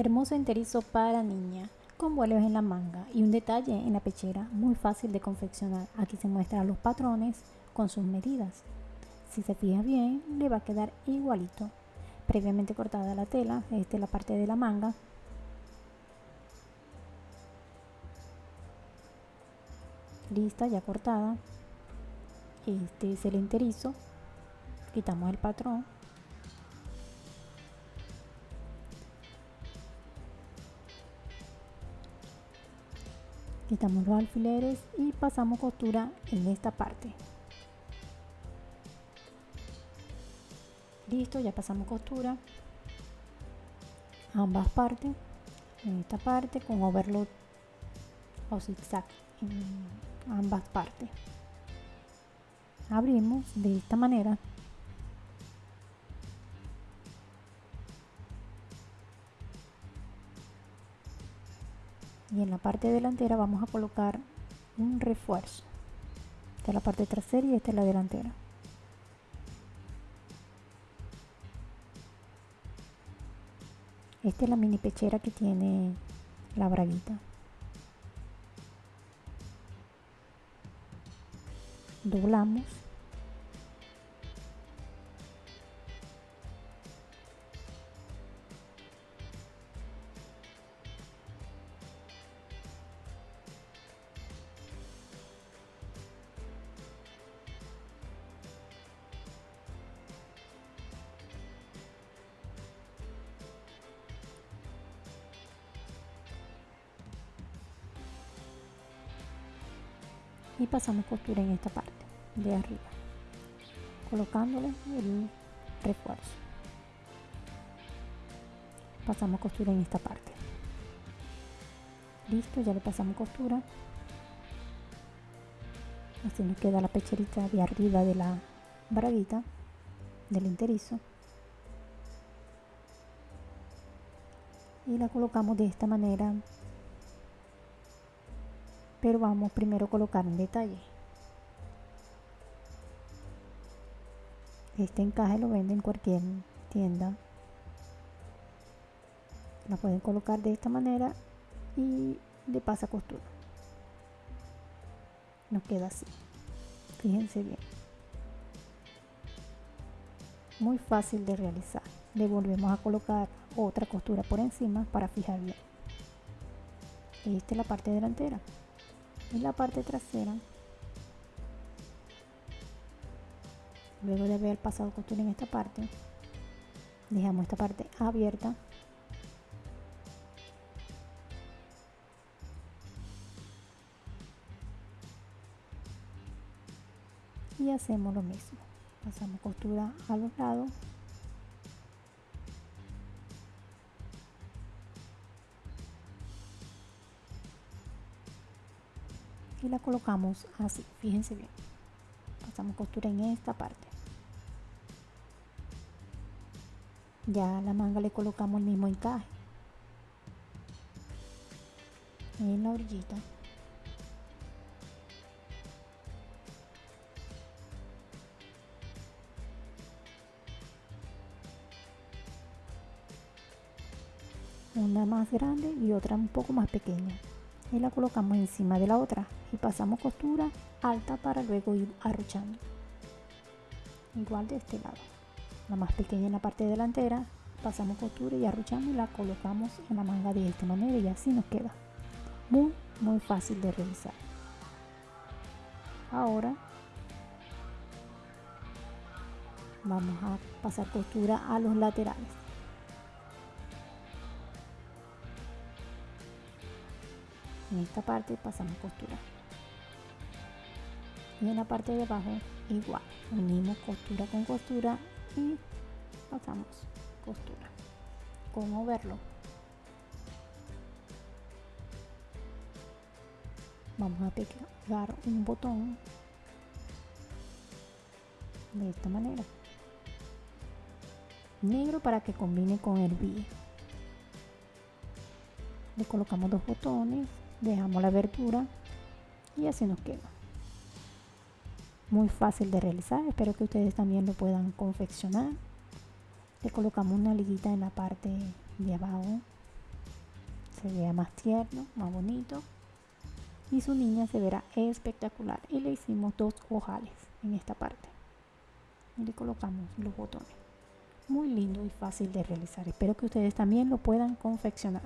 Hermoso enterizo para niña, con vuelos en la manga y un detalle en la pechera, muy fácil de confeccionar. Aquí se muestran los patrones con sus medidas. Si se fija bien, le va a quedar igualito. Previamente cortada la tela, esta es la parte de la manga. Lista, ya cortada. Este es el enterizo. Quitamos el patrón quitamos los alfileres y pasamos costura en esta parte. Listo ya pasamos costura. Ambas partes. En esta parte con overlock o zigzag. En ambas partes. Abrimos de esta manera y en la parte delantera vamos a colocar un refuerzo. Esta es la parte trasera y esta es la delantera. Esta es la mini pechera que tiene la braguita. Doblamos y pasamos costura en esta parte de arriba colocándole el refuerzo. Pasamos costura en esta parte. Listo ya le pasamos costura. Así nos queda la pecherita de arriba de la braguita del enterizo. Y la colocamos de esta manera pero vamos primero a colocar un detalle. Este encaje lo venden en cualquier tienda. La pueden colocar de esta manera y le pasa costura. Nos queda así. Fíjense bien. Muy fácil de realizar. Le volvemos a colocar otra costura por encima para fijar bien esta es la parte delantera y la parte trasera. Luego de haber pasado costura en esta parte. Dejamos esta parte abierta. Y hacemos lo mismo. Pasamos costura a los lados y la colocamos así. Fíjense bien. Pasamos costura en esta parte. Ya la manga le colocamos el mismo encaje. En la orillita. Una más grande y otra un poco más pequeña y la colocamos encima de la otra y pasamos costura alta para luego ir arrochando igual de este lado. La más pequeña en la parte delantera pasamos costura y arrochamos y la colocamos en la manga de esta manera y así nos queda. Muy muy fácil de realizar. Ahora vamos a pasar costura a los laterales en esta parte pasamos costura y en la parte de abajo igual. Unimos costura con costura y pasamos costura. Como verlo vamos a pegar un botón de esta manera. Negro para que combine con el B. Le colocamos dos botones dejamos la abertura y así nos queda muy fácil de realizar espero que ustedes también lo puedan confeccionar le colocamos una liguita en la parte de abajo se vea más tierno, más bonito. Y su niña se verá espectacular. Y le hicimos dos ojales en esta parte. Y le colocamos los botones. Muy lindo y fácil de realizar. Espero que ustedes también lo puedan confeccionar.